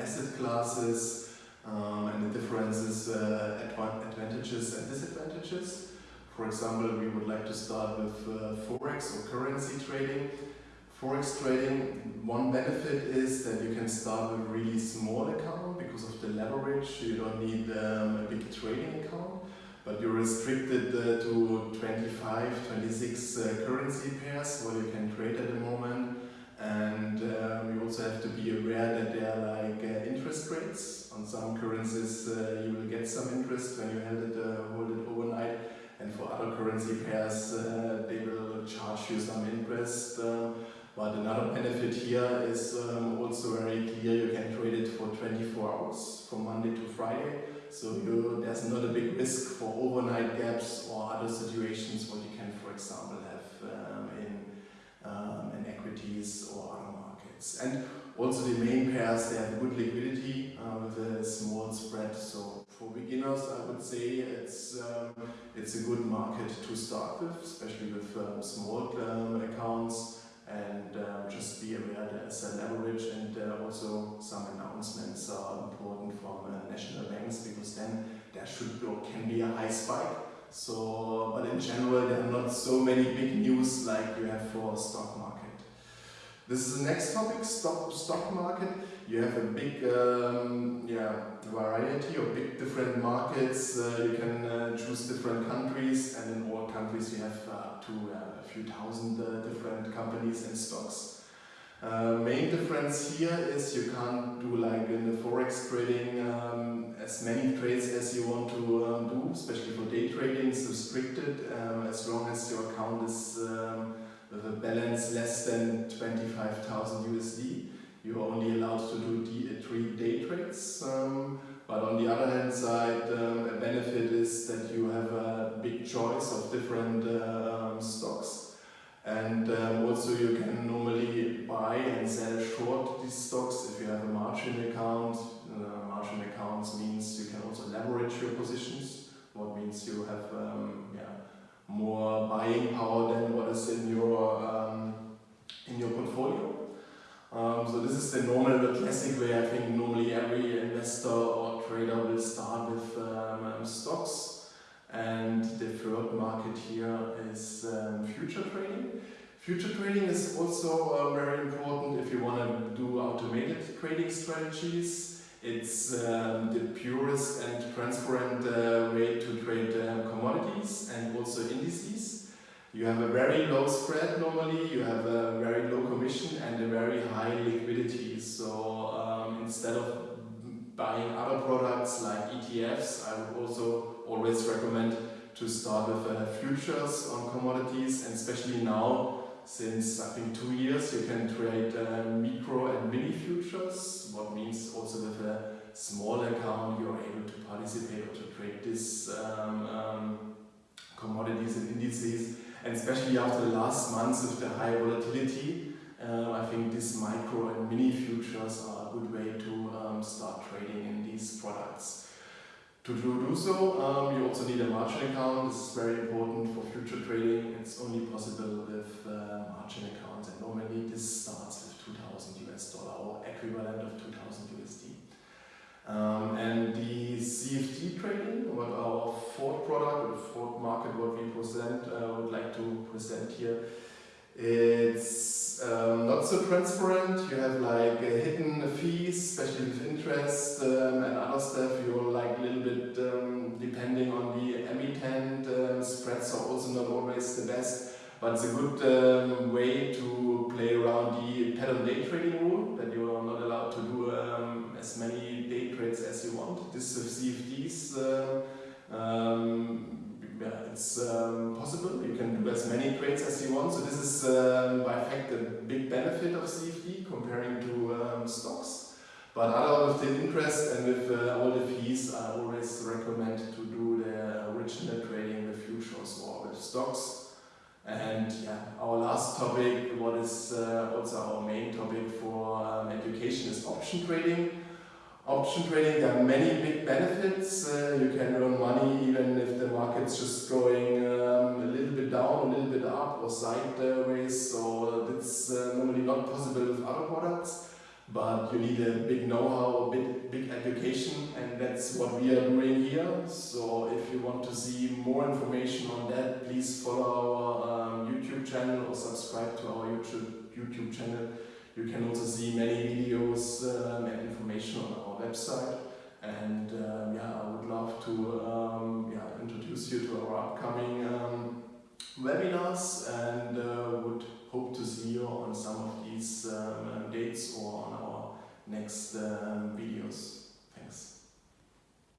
asset classes um, and the differences, uh, advantages and disadvantages. For example, we would like to start with uh, Forex or currency trading. Forex trading, one benefit is that you can start with a really small account because of the leverage. You don't need um, a big trading account, but you're restricted uh, to 25, 26 uh, currency pairs what you can trade at the moment. And um, you also have to be aware that there are like uh, interest rates. On some currencies uh, you will get some interest when you hold it, uh, hold it overnight. And for other currency pairs uh, they will charge you some interest. But another benefit here is um, also very clear, you can trade it for 24 hours from Monday to Friday. So you, there's not a big risk for overnight gaps or other situations what you can, for example, have equities or other markets. And also the main pairs, they have good liquidity uh, with a small spread. So for beginners, I would say it's um, it's a good market to start with, especially with um, small um, accounts and uh, just be aware there's a leverage and uh, also some announcements are important from uh, national banks because then there should be or can be a high spike. So, but in general there are not so many big news like you have for stock. This is the next topic, stock, stock market. You have a big um, yeah, variety of big different markets. Uh, you can uh, choose different countries and in all countries you have up to uh, a few thousand uh, different companies and stocks. Uh, main difference here is you can't do like in the forex trading um, as many trades as you want to um, do, especially for day trading. It's restricted um, as long as your account is um, with a balance less than 25,000 USD, you're only allowed to do three day trades. Um, but on the other hand side, um, a benefit is that you have a big choice of different um, stocks. And um, also you can normally buy and sell short these stocks if you have a margin account. Uh, margin accounts means you can also leverage your positions, what means you have um, yeah, more buying power than what is in your um, in your portfolio. Um, so this is the normal, the classic way. I think normally every investor or trader will start with um, um stocks, and the third market here is um, future trading. Future trading is also uh, very important if you want to do automated trading strategies. It's um, the purest and transparent uh, way to trade uh, commodities and also indices. You have a very low spread normally, you have a very low commission and a very high liquidity. So um, instead of buying other products like ETFs, I would also always recommend to start with uh, futures on commodities and especially now since I think two years you can trade uh, micro and mini futures, what means also with a small account you're able to participate or to trade these um, um, commodities and indices and especially after the last months with the high volatility uh, I think these micro and mini futures are a good way to um, start trading in these products. To do so, um, you also need a margin account. This is very important for future trading. It's only possible with uh, margin accounts and normally this starts with 2000 US dollar or equivalent of 2000 USD. Not so transparent. You have like uh, hidden fees, especially with interest um, and other stuff. You're like a little bit um, depending on the emittent. Um, spreads are also not always the best, but it's a good um, way to play around the pattern day trading rule that you are not allowed to do um, as many day trades as you want. This is CFDs. Uh, um, yeah, it's um, possible. You can do as many trades as you want. So this is um, by fact a big benefit of CFD comparing to um, stocks. But other with the interest and with uh, all the fees, I always recommend to do the original trading with futures or with stocks. And yeah, our last topic, what is uh, also our main topic for um, education is option trading option trading, there are many big benefits. Uh, you can earn money even or sideways. So that's uh, normally not possible with other products. but you need a big know-how, big, big education, and that's what we are doing here. So if you want to see more information on that, please follow our um, YouTube channel or subscribe to our YouTube, YouTube channel. You can also see many videos um, and information on our website. And um, yeah, I would love to um, yeah, introduce you to our upcoming webinars and uh, would hope to see you on some of these um, dates or on our next uh,